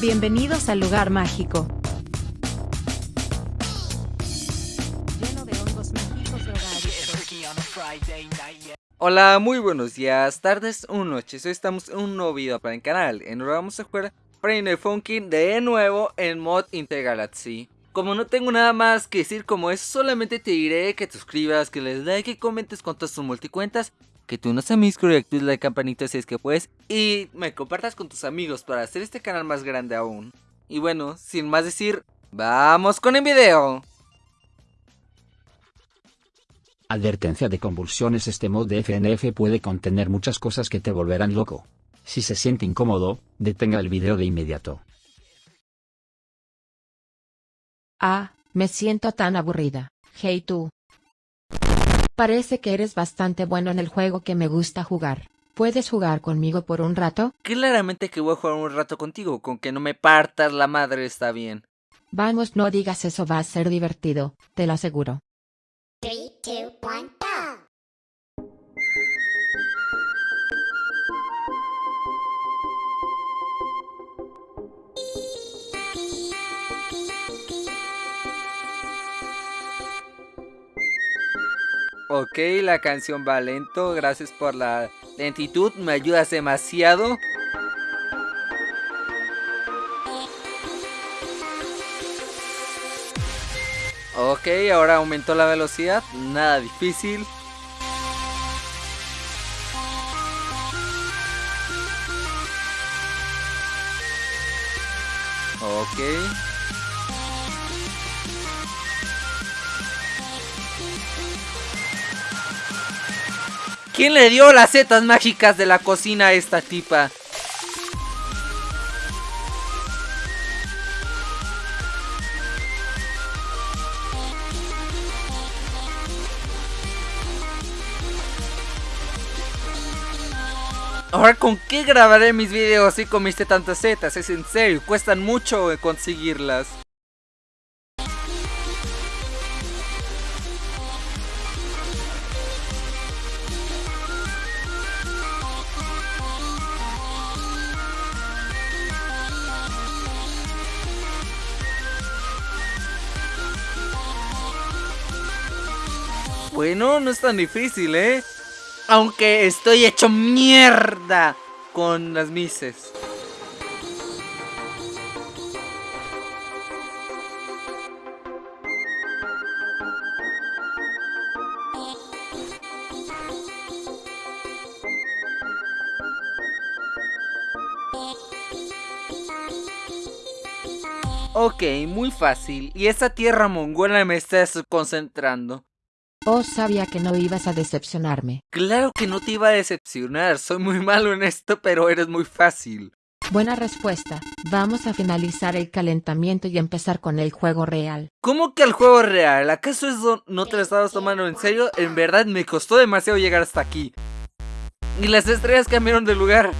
Bienvenidos al lugar mágico. Lleno de hongos mágicos Hola, muy buenos días, tardes o noches. Hoy estamos en un nuevo video para el canal. En el vamos a jugar Brain Funky de nuevo en mod Intergalaxy. Como no tengo nada más que decir como eso, solamente te diré que te suscribas, que les like, que comentes con todas tus multicuentas que tú no seas mi y actives la campanita si es que puedes y me compartas con tus amigos para hacer este canal más grande aún. Y bueno, sin más decir, ¡vamos con el video! Advertencia de convulsiones Este mod de FNF puede contener muchas cosas que te volverán loco. Si se siente incómodo, detenga el video de inmediato. Ah, me siento tan aburrida. Hey tú, Parece que eres bastante bueno en el juego que me gusta jugar. ¿Puedes jugar conmigo por un rato? Claramente que voy a jugar un rato contigo, con que no me partas la madre está bien. Vamos, no digas eso, va a ser divertido, te lo aseguro. Ok, la canción va lento, gracias por la lentitud, me ayudas demasiado. Ok, ahora aumentó la velocidad, nada difícil. Ok. ¿Quién le dio las setas mágicas de la cocina a esta tipa? Ahora, ¿con qué grabaré mis videos si comiste tantas setas? Es en serio, cuestan mucho conseguirlas. Bueno, no es tan difícil, ¿eh? Aunque estoy hecho mierda con las mises. Ok, muy fácil. Y esta tierra mongola me está concentrando. Oh, sabía que no ibas a decepcionarme. Claro que no te iba a decepcionar, soy muy malo en esto, pero eres muy fácil. Buena respuesta. Vamos a finalizar el calentamiento y empezar con el juego real. ¿Cómo que el juego real? ¿Acaso eso no te lo estabas tomando en serio? En verdad me costó demasiado llegar hasta aquí. Y las estrellas cambiaron de lugar.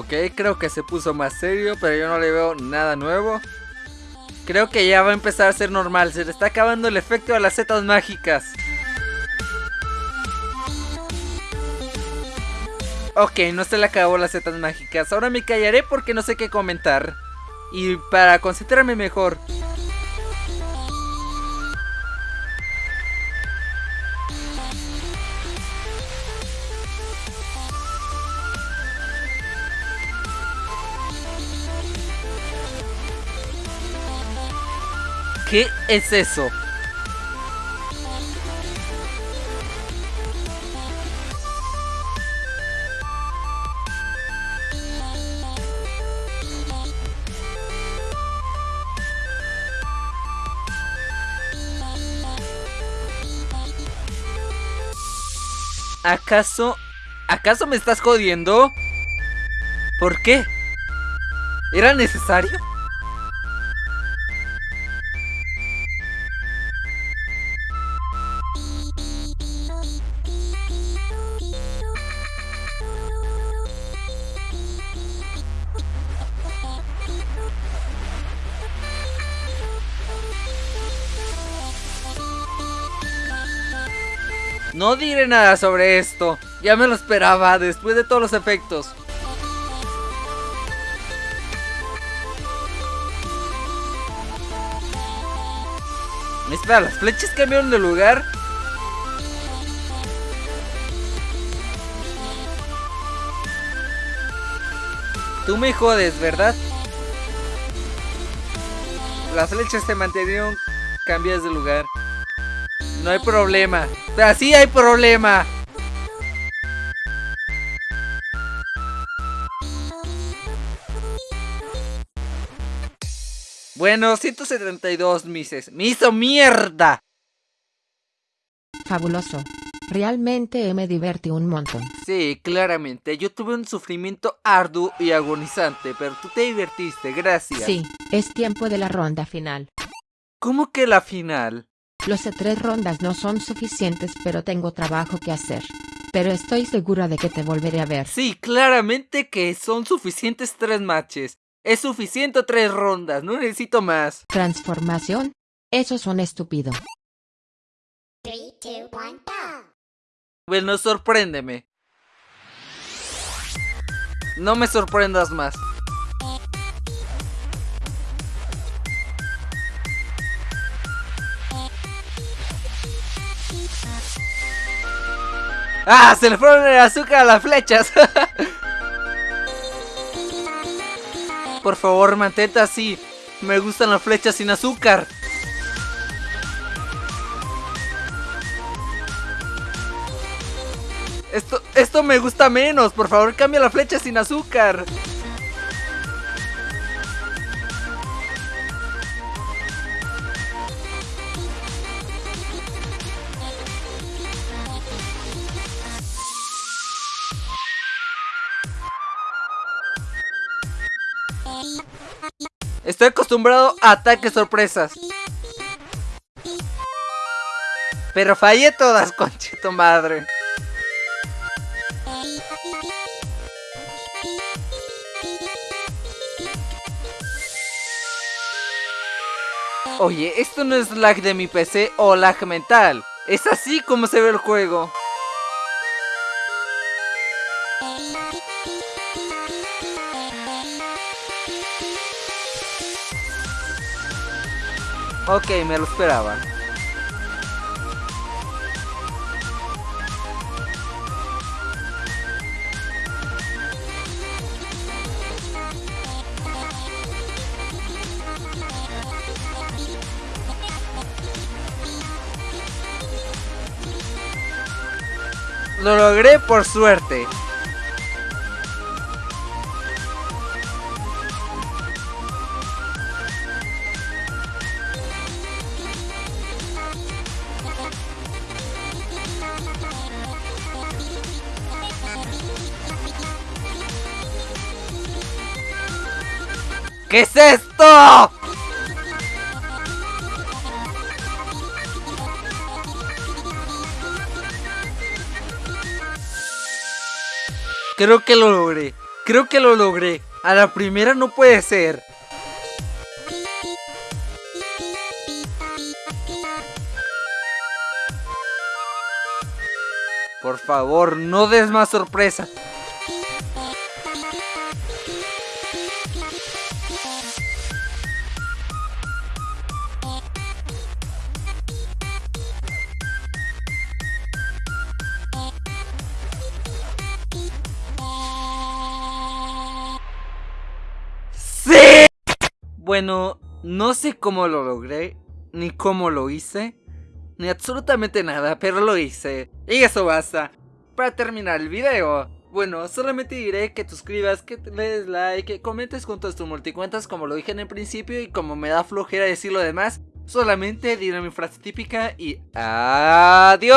Ok, creo que se puso más serio, pero yo no le veo nada nuevo. Creo que ya va a empezar a ser normal, se le está acabando el efecto de las setas mágicas. Ok, no se le acabó las setas mágicas. Ahora me callaré porque no sé qué comentar. Y para concentrarme mejor. ¿Qué es eso? ¿Acaso... ¿Acaso me estás jodiendo? ¿Por qué? ¿Era necesario? No diré nada sobre esto. Ya me lo esperaba después de todos los efectos. Espera, ¿las flechas cambiaron de lugar? Tú me jodes, ¿verdad? Las flechas se mantuvieron cambiadas de lugar. No hay problema. Así hay problema. Bueno, 172 mises. ¡Me hizo mierda! Fabuloso. Realmente me divertí un montón. Sí, claramente. Yo tuve un sufrimiento arduo y agonizante, pero tú te divertiste, gracias. Sí, es tiempo de la ronda final. ¿Cómo que la final? Los de tres rondas no son suficientes, pero tengo trabajo que hacer. Pero estoy segura de que te volveré a ver. Sí, claramente que son suficientes tres matches. Es suficiente tres rondas, no necesito más. ¿Transformación? Eso son estúpido. Bueno, sorpréndeme. No me sorprendas más. ¡Ah! Se le fueron el azúcar a las flechas. Por favor, mantente así. Me gustan las flechas sin azúcar. Esto, esto me gusta menos. Por favor, cambia la flecha sin azúcar. Estoy acostumbrado a ataques sorpresas. Pero fallé todas, conchito madre. Oye, esto no es lag de mi PC o lag mental. Es así como se ve el juego. Ok, me lo esperaba. Lo logré por suerte. ¿Qué es esto? Creo que lo logré. Creo que lo logré. A la primera no puede ser. Por favor, no des más sorpresa. Bueno, no sé cómo lo logré, ni cómo lo hice, ni absolutamente nada, pero lo hice. Y eso basta. Para terminar el video, bueno, solamente diré que te suscribas, que te des like, que comentes con todas tus multicuentas como lo dije en el principio y como me da flojera decir lo demás, solamente diré mi frase típica y adiós.